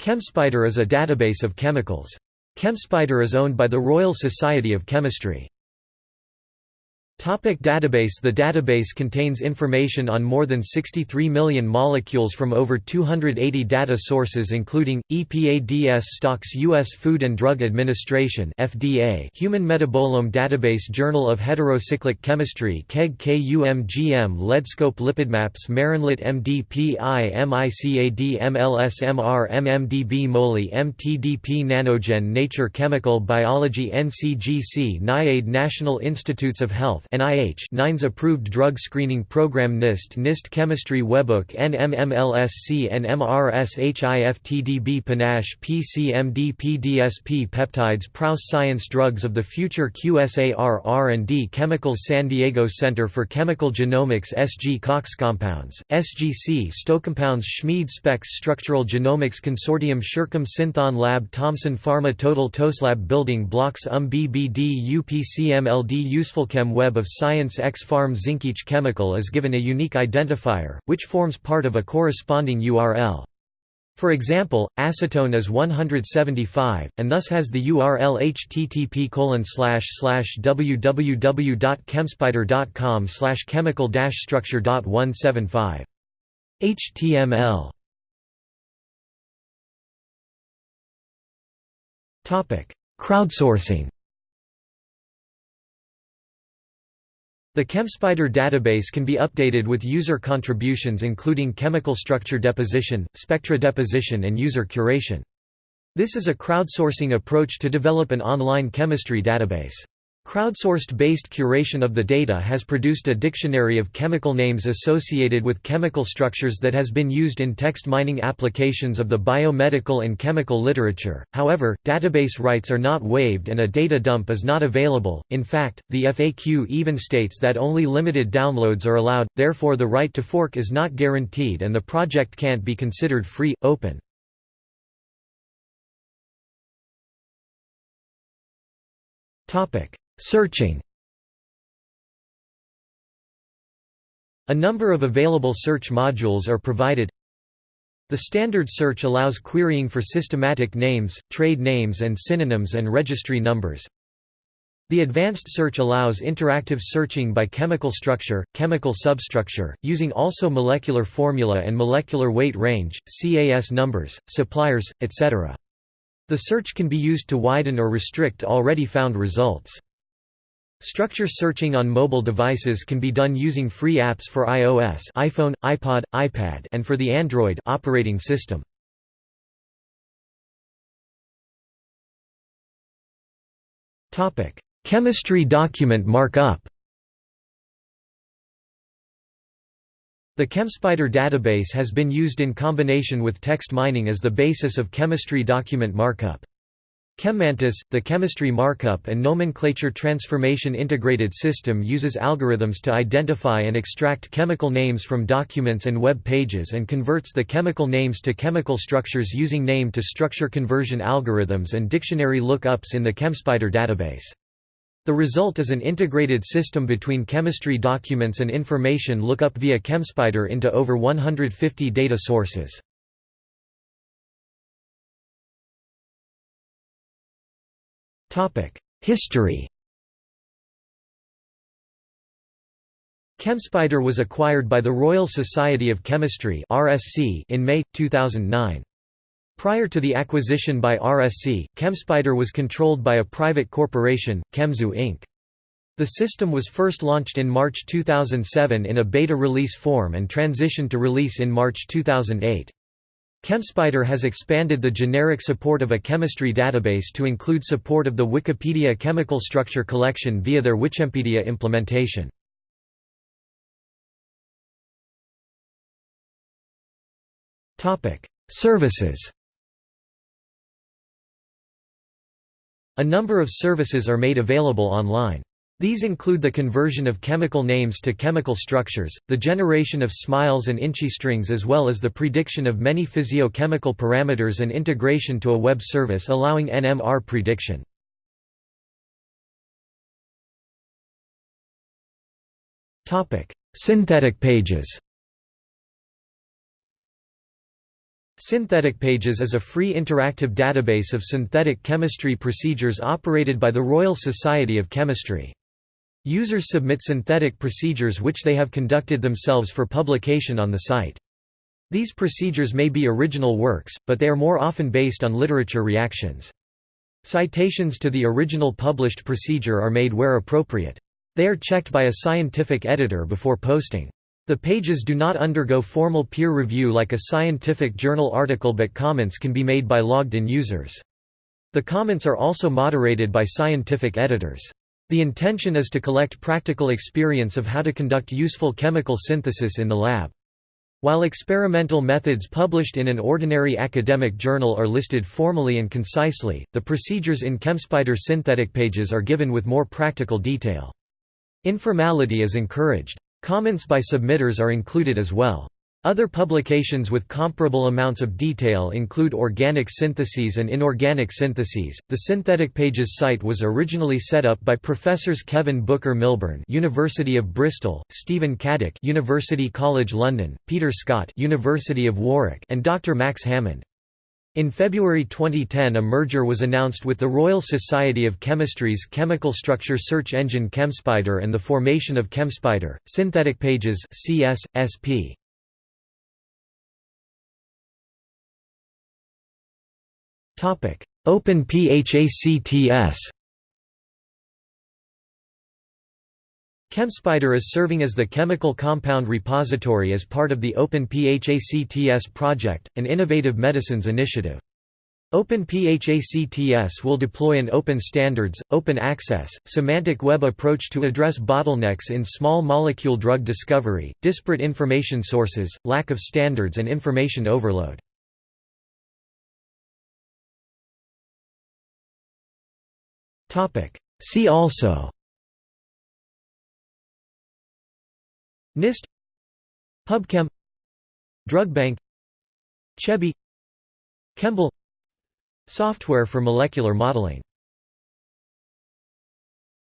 ChemSpider is a database of chemicals. ChemSpider is owned by the Royal Society of Chemistry. Topic database The database contains information on more than 63 million molecules from over 280 data sources including, EPA stocks U.S. Food and Drug Administration FDA Human Metabolome Database Journal of Heterocyclic Chemistry KEGG KUMGM LeadScope Lipidmaps Marinlit MDPI MICAD MLSMR MMDB MOLY MTDP Nanogen Nature Chemical Biology NCGC NIAID National Institutes of Health NIH NINDS approved drug screening program NIST NIST Chemistry Webbook NMMLSC NMRSHIFTDB Panache PCMD PDSP Peptides Prous Science Drugs of the Future QSAR R&D Chemicals San Diego Center for Chemical Genomics SG Cox Compounds, SGC Stocompounds Schmid Specs Structural Genomics Consortium SureChem Synthon Lab Thomson Pharma Total TOSLab Building Blocks UM BBD UPCMLD UsefulChem Web of Science xPharm Each chemical is given a unique identifier, which forms part of a corresponding URL. For example, acetone is 175, and thus has the URL http slash slash www.chemspider.com slash chemical structure.175. HTML Crowdsourcing The ChemSpider database can be updated with user contributions including chemical structure deposition, spectra deposition and user curation. This is a crowdsourcing approach to develop an online chemistry database. Crowdsourced-based curation of the data has produced a dictionary of chemical names associated with chemical structures that has been used in text mining applications of the biomedical and chemical literature. However, database rights are not waived and a data dump is not available. In fact, the FAQ even states that only limited downloads are allowed, therefore the right to fork is not guaranteed and the project can't be considered free, open. Topic: Searching A number of available search modules are provided. The standard search allows querying for systematic names, trade names and synonyms and registry numbers. The advanced search allows interactive searching by chemical structure, chemical substructure, using also molecular formula and molecular weight range, CAS numbers, suppliers, etc. The search can be used to widen or restrict already found results. Structure searching on mobile devices can be done using free apps for iOS iPhone, iPod, iPad and for the Android operating system. Chemistry document markup The ChemSpider database has been used in combination with text mining as the basis of chemistry document markup. ChemMantis, the chemistry markup and nomenclature transformation integrated system uses algorithms to identify and extract chemical names from documents and web pages and converts the chemical names to chemical structures using name-to-structure conversion algorithms and dictionary lookups in the ChemSpider database. The result is an integrated system between chemistry documents and information lookup via ChemSpider into over 150 data sources. History ChemSpider was acquired by the Royal Society of Chemistry in May, 2009. Prior to the acquisition by RSC, ChemSpider was controlled by a private corporation, Chemzoo Inc. The system was first launched in March 2007 in a beta release form and transitioned to release in March 2008. ChemSpider has expanded the generic support of a chemistry database to include support of the Wikipedia chemical structure collection via their Wichempedia implementation. Services A number of services are made available online. These include the conversion of chemical names to chemical structures, the generation of SMILES and INCHI strings as well as the prediction of many physiochemical parameters and integration to a web service allowing NMR prediction. Synthetic pages Synthetic Pages is a free interactive database of synthetic chemistry procedures operated by the Royal Society of Chemistry. Users submit synthetic procedures which they have conducted themselves for publication on the site. These procedures may be original works, but they are more often based on literature reactions. Citations to the original published procedure are made where appropriate. They are checked by a scientific editor before posting. The pages do not undergo formal peer review like a scientific journal article but comments can be made by logged-in users. The comments are also moderated by scientific editors. The intention is to collect practical experience of how to conduct useful chemical synthesis in the lab. While experimental methods published in an ordinary academic journal are listed formally and concisely, the procedures in ChemSpider synthetic pages are given with more practical detail. Informality is encouraged. Comments by submitters are included as well. Other publications with comparable amounts of detail include organic syntheses and inorganic syntheses. The Synthetic Pages site was originally set up by professors Kevin Booker Milburn, University of Bristol, Stephen Caddick, University College London, Peter Scott, University of Warwick, and Dr. Max Hammond. In February 2010 a merger was announced with the Royal Society of Chemistry's chemical structure search engine ChemSpider and the formation of ChemSpider, Synthetic Pages CS, SP. OpenPHACTS ChemSpider is serving as the chemical compound repository as part of the Open OpenPHACTS project, an innovative medicines initiative. Open OpenPHACTS will deploy an open standards, open access, semantic web approach to address bottlenecks in small molecule drug discovery, disparate information sources, lack of standards and information overload. See also. NIST. PubChem DrugBank CHEBI Chembl Software for molecular modeling